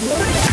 Yeah.